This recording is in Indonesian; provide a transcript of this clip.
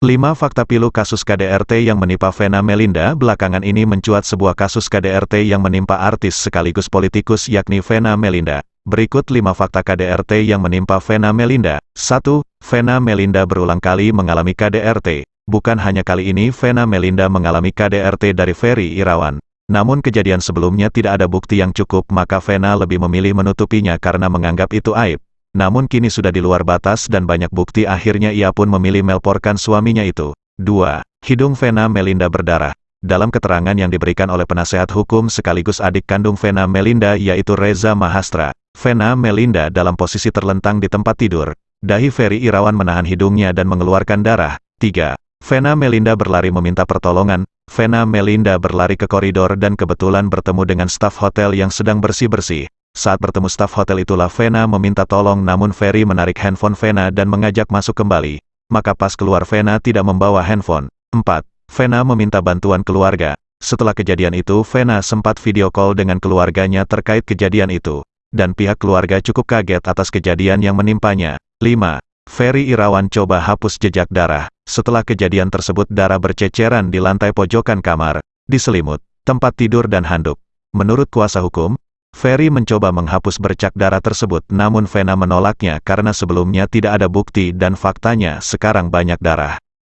5 fakta pilu kasus KDRT yang menimpa Vena Melinda Belakangan ini mencuat sebuah kasus KDRT yang menimpa artis sekaligus politikus yakni Vena Melinda. Berikut 5 fakta KDRT yang menimpa Vena Melinda. 1. Vena Melinda berulang kali mengalami KDRT. Bukan hanya kali ini Vena Melinda mengalami KDRT dari Ferry Irawan. Namun kejadian sebelumnya tidak ada bukti yang cukup maka Vena lebih memilih menutupinya karena menganggap itu aib. Namun kini sudah di luar batas dan banyak bukti akhirnya ia pun memilih melporkan suaminya itu. 2. Hidung Vena Melinda berdarah. Dalam keterangan yang diberikan oleh penasehat hukum sekaligus adik kandung Vena Melinda yaitu Reza Mahastra, Vena Melinda dalam posisi terlentang di tempat tidur. Dahi Ferry Irawan menahan hidungnya dan mengeluarkan darah. 3. Vena Melinda berlari meminta pertolongan. Vena Melinda berlari ke koridor dan kebetulan bertemu dengan staf hotel yang sedang bersih-bersih. Saat bertemu staf hotel itulah Vena meminta tolong namun Ferry menarik handphone Vena dan mengajak masuk kembali. Maka pas keluar Vena tidak membawa handphone. 4. Vena meminta bantuan keluarga. Setelah kejadian itu Vena sempat video call dengan keluarganya terkait kejadian itu. Dan pihak keluarga cukup kaget atas kejadian yang menimpanya. 5. Ferry Irawan coba hapus jejak darah. Setelah kejadian tersebut darah berceceran di lantai pojokan kamar, di selimut, tempat tidur dan handuk. Menurut kuasa hukum, Ferry mencoba menghapus bercak darah tersebut namun Vena menolaknya karena sebelumnya tidak ada bukti dan faktanya sekarang banyak darah.